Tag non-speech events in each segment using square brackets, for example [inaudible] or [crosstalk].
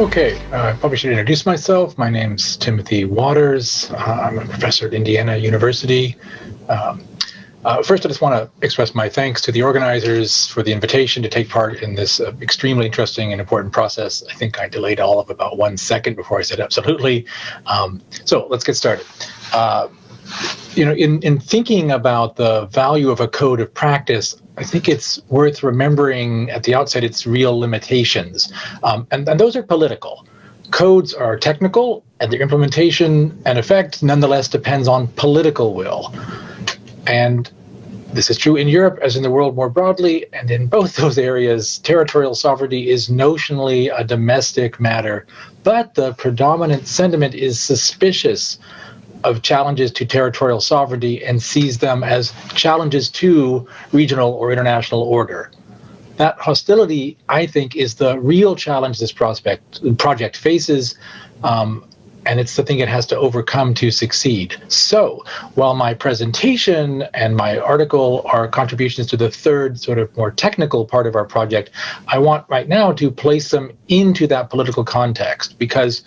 Okay, uh, I probably should introduce myself. My name's Timothy Waters. Uh, I'm a professor at Indiana University. Um, uh, first, I just want to express my thanks to the organizers for the invitation to take part in this uh, extremely interesting and important process. I think I delayed all of about one second before I said absolutely. Um, so let's get started. Uh, you know, in, in thinking about the value of a code of practice, I think it's worth remembering at the outset its real limitations. Um, and, and those are political. Codes are technical, and their implementation and effect nonetheless depends on political will. And this is true in Europe as in the world more broadly, and in both [laughs] those areas, territorial sovereignty is notionally a domestic matter, but the predominant sentiment is suspicious of challenges to territorial sovereignty and sees them as challenges to regional or international order. That hostility, I think, is the real challenge this prospect project faces, um, and it's the thing it has to overcome to succeed. So, while my presentation and my article are contributions to the third, sort of more technical part of our project, I want right now to place them into that political context because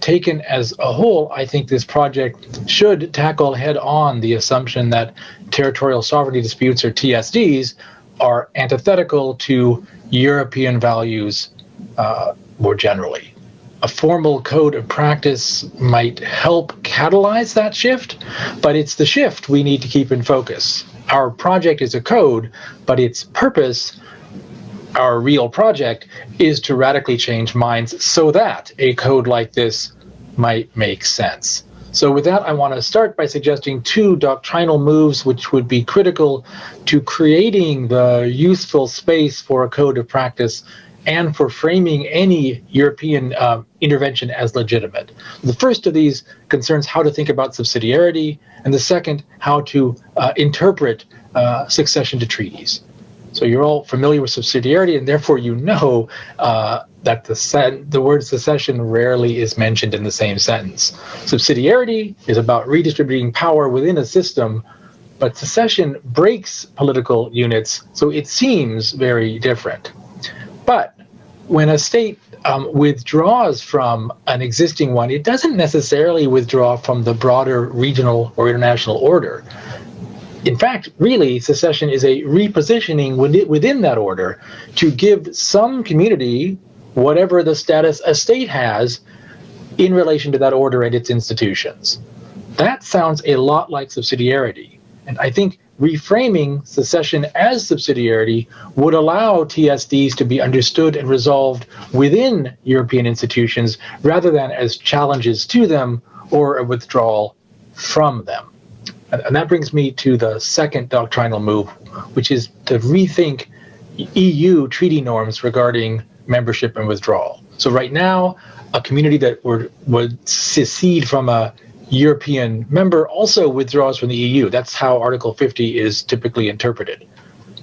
taken as a whole, I think this project should tackle head on the assumption that territorial sovereignty disputes, or TSDs, are antithetical to European values uh, more generally. A formal code of practice might help catalyze that shift, but it's the shift we need to keep in focus. Our project is a code, but its purpose our real project is to radically change minds so that a code like this might make sense. So with that, I want to start by suggesting two doctrinal moves which would be critical to creating the useful space for a code of practice and for framing any European uh, intervention as legitimate. The first of these concerns how to think about subsidiarity, and the second, how to uh, interpret uh, succession to treaties. So you're all familiar with subsidiarity, and therefore you know uh, that the, the word secession rarely is mentioned in the same sentence. Subsidiarity is about redistributing power within a system, but secession breaks political units, so it seems very different. But when a state um, withdraws from an existing one, it doesn't necessarily withdraw from the broader regional or international order in fact, really, secession is a repositioning within that order to give some community whatever the status a state has in relation to that order and its institutions. That sounds a lot like subsidiarity. And I think reframing secession as subsidiarity would allow TSDs to be understood and resolved within European institutions rather than as challenges to them or a withdrawal from them. And that brings me to the second doctrinal move, which is to rethink EU treaty norms regarding membership and withdrawal. So right now, a community that would, would secede from a European member also withdraws from the EU. That's how Article 50 is typically interpreted.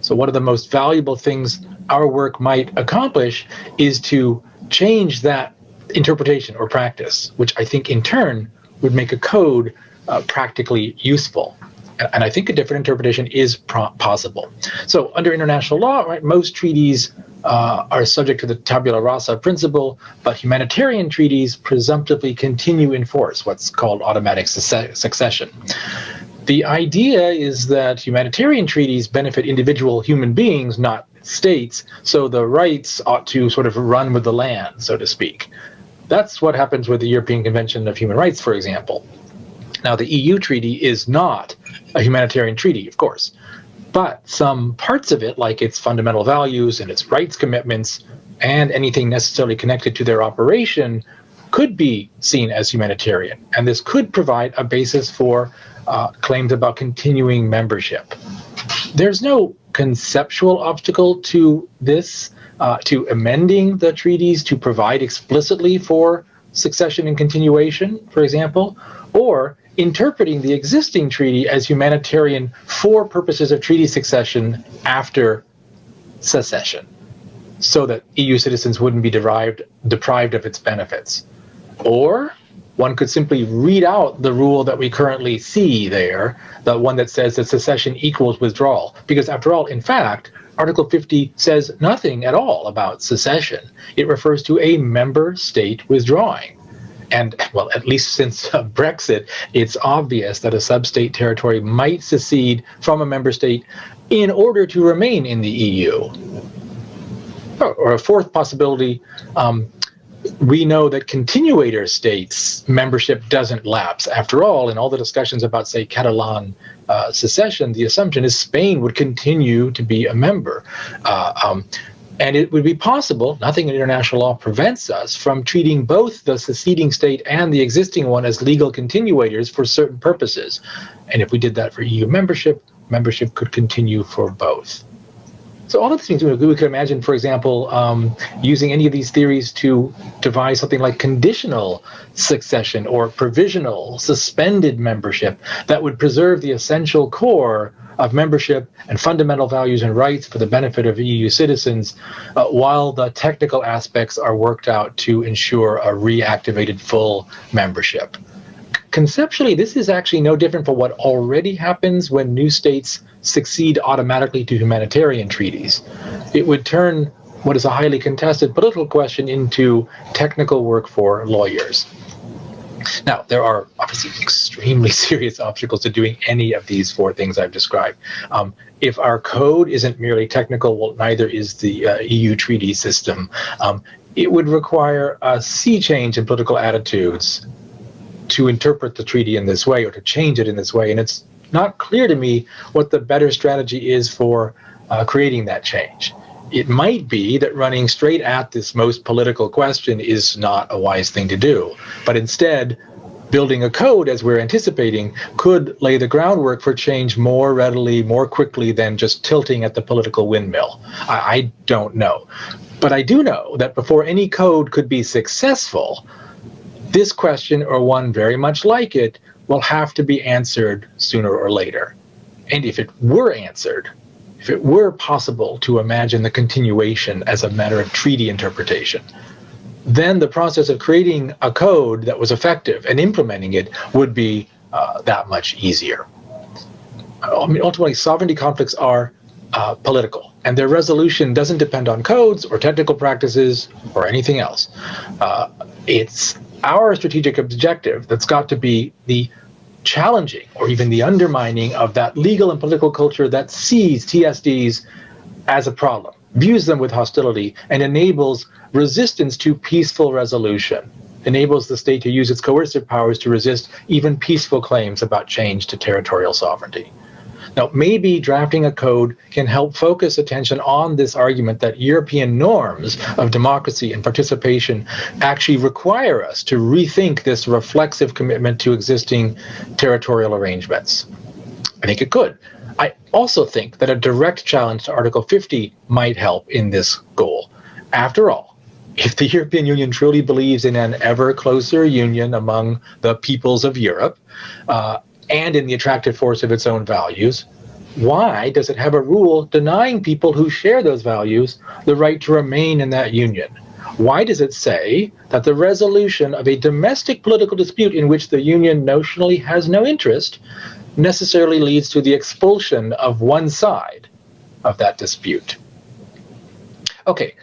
So one of the most valuable things our work might accomplish is to change that interpretation or practice, which I think in turn would make a code uh, practically useful. And I think a different interpretation is possible. So under international law, right, most treaties uh, are subject to the tabula rasa principle, but humanitarian treaties presumptively continue in force, what's called automatic succession. The idea is that humanitarian treaties benefit individual human beings, not states, so the rights ought to sort of run with the land, so to speak. That's what happens with the European Convention of Human Rights, for example. Now, the EU treaty is not a humanitarian treaty, of course, but some parts of it, like its fundamental values and its rights commitments, and anything necessarily connected to their operation, could be seen as humanitarian. And this could provide a basis for uh, claims about continuing membership. There's no conceptual obstacle to this, uh, to amending the treaties to provide explicitly for succession and continuation, for example, or interpreting the existing treaty as humanitarian for purposes of treaty succession after secession, so that EU citizens wouldn't be derived, deprived of its benefits. Or one could simply read out the rule that we currently see there, the one that says that secession equals withdrawal. Because after all, in fact, Article 50 says nothing at all about secession. It refers to a member state withdrawing. And, well, at least since uh, Brexit, it's obvious that a sub state territory might secede from a member state in order to remain in the EU. Or a fourth possibility um, we know that continuator states membership doesn't lapse. After all, in all the discussions about, say, Catalan uh, secession, the assumption is Spain would continue to be a member. Uh, um, and it would be possible, nothing in international law prevents us from treating both the seceding state and the existing one as legal continuators for certain purposes. And if we did that for EU membership, membership could continue for both. So all of these things we could imagine, for example, um, using any of these theories to devise something like conditional succession or provisional suspended membership that would preserve the essential core of membership and fundamental values and rights for the benefit of EU citizens, uh, while the technical aspects are worked out to ensure a reactivated full membership. Conceptually, this is actually no different from what already happens when new states succeed automatically to humanitarian treaties. It would turn what is a highly contested political question into technical work for lawyers. Now, there are obviously extremely [laughs] serious obstacles to doing any of these four things I've described. Um, if our code isn't merely technical, well, neither is the uh, EU treaty system. Um, it would require a sea change in political attitudes to interpret the treaty in this way or to change it in this way. And it's not clear to me what the better strategy is for uh, creating that change. It might be that running straight at this most political question is not a wise thing to do, but instead, building a code as we're anticipating could lay the groundwork for change more readily, more quickly than just tilting at the political windmill. I, I don't know. But I do know that before any code could be successful, this question or one very much like it will have to be answered sooner or later. And if it were answered, if it were possible to imagine the continuation as a matter of treaty interpretation, then the process of creating a code that was effective and implementing it would be uh, that much easier. I mean, ultimately, sovereignty conflicts are uh, political, and their resolution doesn't depend on codes or technical practices or anything else. Uh, it's our strategic objective that's got to be the challenging or even the undermining of that legal and political culture that sees TSDs as a problem, views them with hostility, and enables resistance to peaceful resolution, enables the state to use its coercive powers to resist even peaceful claims about change to territorial sovereignty. Now, maybe drafting a code can help focus attention on this argument that European norms of democracy and participation actually require us to rethink this reflexive commitment to existing territorial arrangements. I think it could. I also think that a direct challenge to Article 50 might help in this goal. After all, if the European Union truly believes in an ever closer union among the peoples of Europe, uh, and in the attractive force of its own values, why does it have a rule denying people who share those values the right to remain in that union? Why does it say that the resolution of a domestic political dispute in which the union notionally has no interest necessarily leads to the expulsion of one side of that dispute? Okay,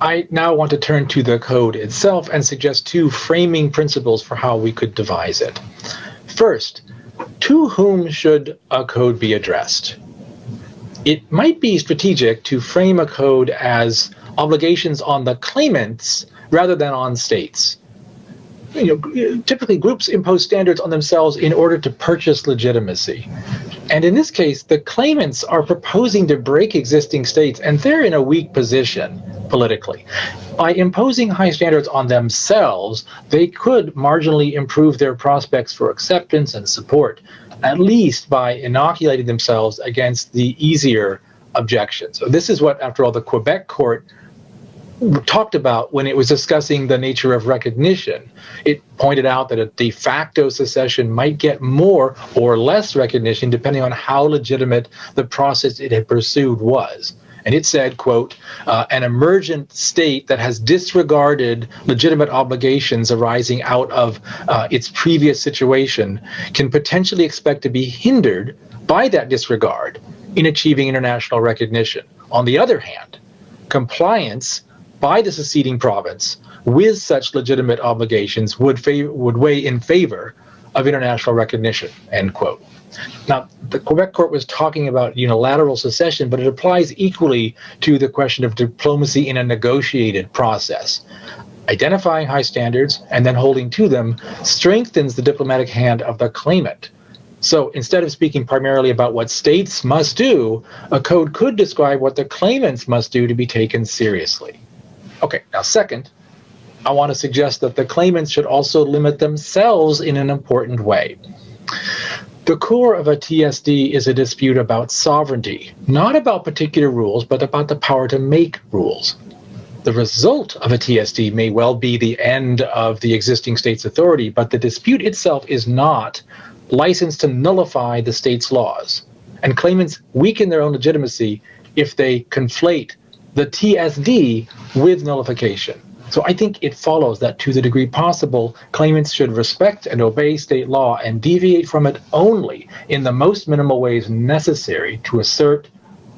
I now want to turn to the code itself and suggest two framing principles for how we could devise it. First, to whom should a code be addressed? It might be strategic to frame a code as obligations on the claimants rather than on states. You know, uh, typically groups impose standards on themselves in order to purchase legitimacy. And in this case, the claimants are proposing to break existing states, and they're in a weak position politically. By imposing high standards on themselves, they could marginally improve their prospects for acceptance and support, at least by inoculating themselves against the easier objections. So this is what, after all, the Quebec court talked about when it was discussing the nature of recognition. It pointed out that a de facto secession might get more or less recognition depending on how legitimate the process it had pursued was. And it said, quote, uh, an emergent state that has disregarded legitimate obligations arising out of uh, its previous situation can potentially expect to be hindered by that disregard in achieving international recognition On the other hand, compliance by the seceding province with such legitimate obligations would, would weigh in favor of international recognition, end quote. Now, the Quebec court was talking about unilateral secession, but it applies equally to the question of diplomacy in a negotiated process. Identifying high standards and then holding to them strengthens the diplomatic hand of the claimant. So instead of speaking primarily about what states must do, a code could describe what the claimants must do to be taken seriously. Okay, now second, I want to suggest that the claimants should also limit themselves in an important way. The core of a TSD is a dispute about sovereignty, not about particular rules, but about the power to make rules. The result of a TSD may well be the end of the existing state's authority, but the dispute itself is not licensed to nullify the state's laws. And claimants weaken their own legitimacy if they conflate the TSD with nullification. So I think it follows that to the degree possible, claimants should respect and obey state law and deviate from it only in the most minimal ways necessary to assert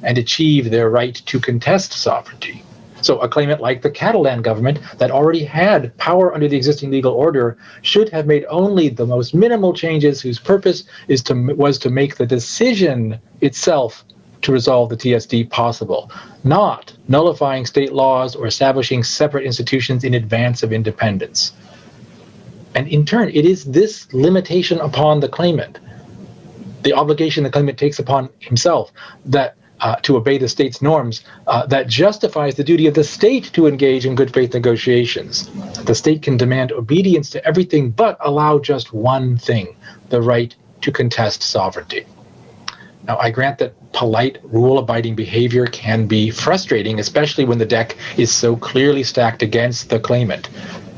and achieve their right to contest sovereignty. So a claimant like the Catalan government that already had power under the existing legal order should have made only the most minimal changes whose purpose is to was to make the decision itself to resolve the TSD possible, not nullifying state laws or establishing separate institutions in advance of independence. And in turn, it is this limitation upon the claimant, the obligation the claimant takes upon himself, that uh, to obey the state's norms, uh, that justifies the duty of the state to engage in good faith negotiations. The state can demand obedience to everything but allow just one thing the right to contest sovereignty. Now, I grant that polite, rule abiding behavior can be frustrating, especially when the deck is so clearly stacked against the claimant.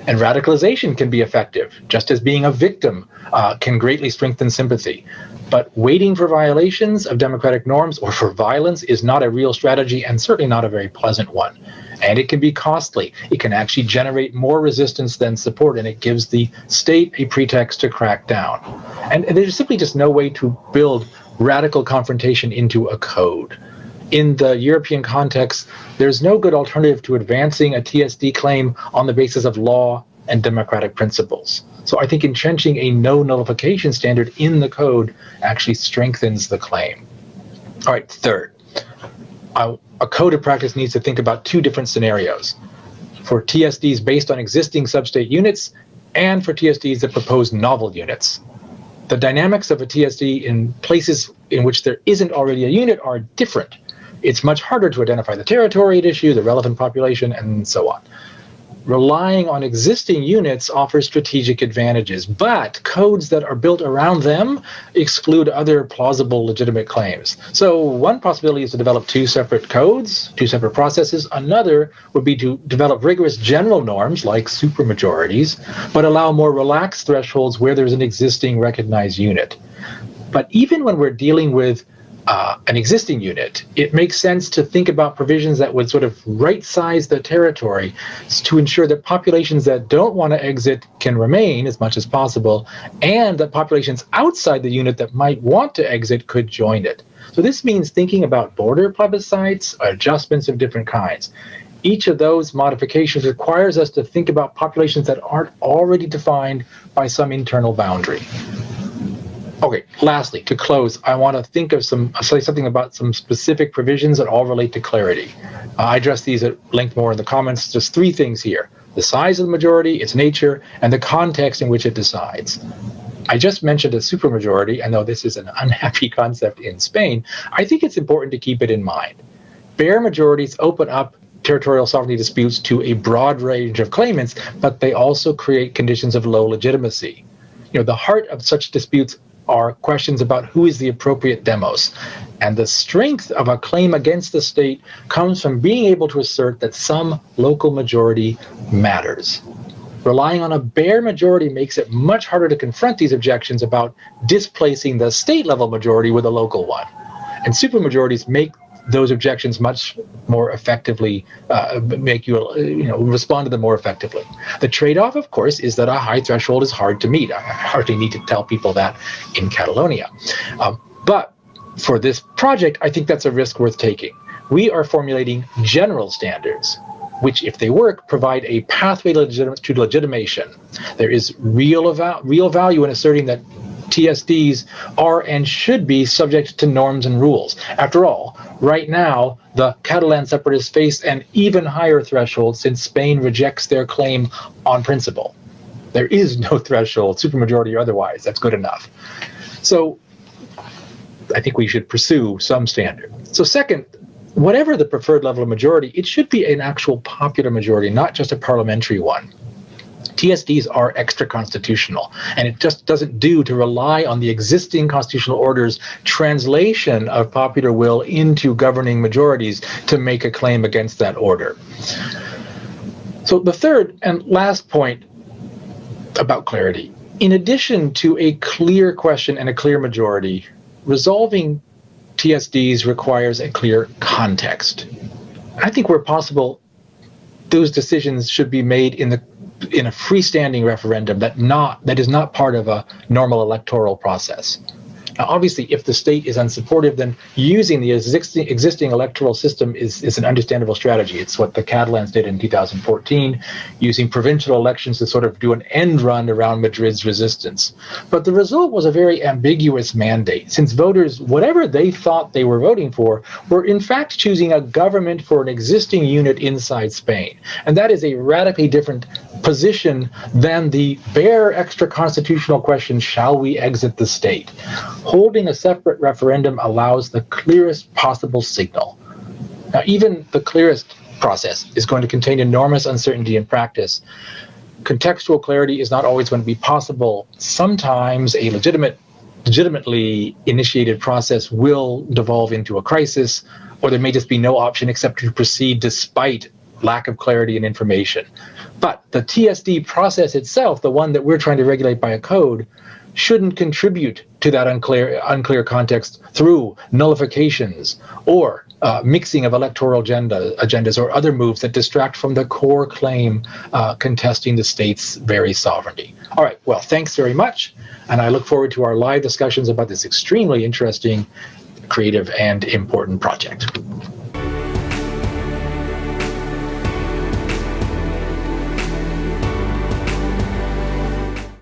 And radicalization can be effective, just as being a victim uh, can greatly strengthen sympathy. But waiting for violations of democratic norms or for violence is not a real strategy and certainly not a very pleasant one. And it can be costly. It can actually generate more resistance than support, and it gives the state a pretext to crack down. And there's simply just no way to build radical confrontation into a code. In the European context, there's no good alternative to advancing a TSD claim on the basis of law and democratic principles. So I think entrenching a no nullification standard in the code actually strengthens the claim. All right, third, a code of practice needs to think about two different scenarios for TSDs based on existing substate units and for TSDs that propose novel units the dynamics of a TSD in places in which there isn't already a unit are different. It's much harder to identify the territory at issue, the relevant population, and so on relying on existing units offers strategic advantages, but codes that are built around them exclude other plausible legitimate claims. So one possibility is to develop two separate codes, two separate processes. Another would be to develop rigorous general norms like supermajorities, but allow more relaxed thresholds where there's an existing recognized unit. But even when we're dealing with uh, an existing unit, it makes sense to think about provisions that would sort of right size the territory to ensure that populations that don't want to exit can remain as much as possible, and that populations outside the unit that might want to exit could join it. So this means thinking about border plebiscites, adjustments of different kinds. Each of those modifications requires us to think about populations that aren't already defined by some internal boundary. Okay, lastly, to close, I want to think of some, say something about some specific provisions that all relate to clarity. Uh, I address these at length more in the comments. Just three things here. The size of the majority, its nature, and the context in which it decides. I just mentioned a supermajority, and though this is an [laughs] unhappy concept in Spain, I think it's important to keep it in mind. Bare majorities open up territorial sovereignty disputes to a broad range of claimants, but they also create conditions of low legitimacy. You know, the heart of such disputes are questions about who is the appropriate demos. And the strength of a claim against the state comes from being able to assert that some local majority matters. Relying on a bare majority makes it much harder to confront these objections about displacing the state level majority with a local one. And supermajorities make those objections much more effectively uh, make you you know respond to them more effectively. The trade-off, of course, is that a high threshold is hard to meet. I hardly need to tell people that in Catalonia, um, but for this project, I think that's a risk worth taking. We are formulating general standards, which, if they work, provide a pathway to, to legitimation. There is real, real value in asserting that TSDs are and should be subject to norms and rules. After all, right now, the Catalan separatists face an even higher threshold since Spain rejects their claim on principle. There is no [laughs] threshold, supermajority or otherwise. That's good enough. So I think we should pursue some standard. So second, whatever the preferred level of majority, it should be an actual popular majority, not just a parliamentary one. TSDs are extra constitutional, and it just doesn't do to rely on the existing constitutional order's translation of popular will into governing majorities to make a claim against that order. So the third and last point about clarity. In addition to a clear question and a clear majority, resolving TSDs requires a clear context. I think where possible, those decisions should be made in the in a freestanding referendum that not that is not part of a normal electoral process. Now, obviously, if the state is unsupportive, then using the existing, existing electoral system is, is an understandable strategy. It's what the Catalans did in 2014, using provincial elections to sort of do an end run around Madrid's resistance. But the result was a very ambiguous mandate, since voters, whatever they thought they were voting for, were in fact choosing a government for an existing unit inside Spain. And that is a radically different position than the bare extra constitutional question, shall we exit the state? Holding a separate referendum allows the clearest possible signal. Now, even the clearest process is going to contain enormous uncertainty in practice. Contextual clarity is not always going to be possible. Sometimes a legitimate legitimately initiated process will devolve into a crisis, or there may just be no option except to proceed despite lack of clarity and information. But the TSD process itself, the one that we're trying to regulate by a code, shouldn't contribute to that unclear unclear context through nullifications or uh, mixing of electoral agenda agendas or other moves that distract from the core claim uh, contesting the state's very sovereignty. All right, well, thanks very much, and I look forward to our live discussions about this extremely interesting, creative, and important project.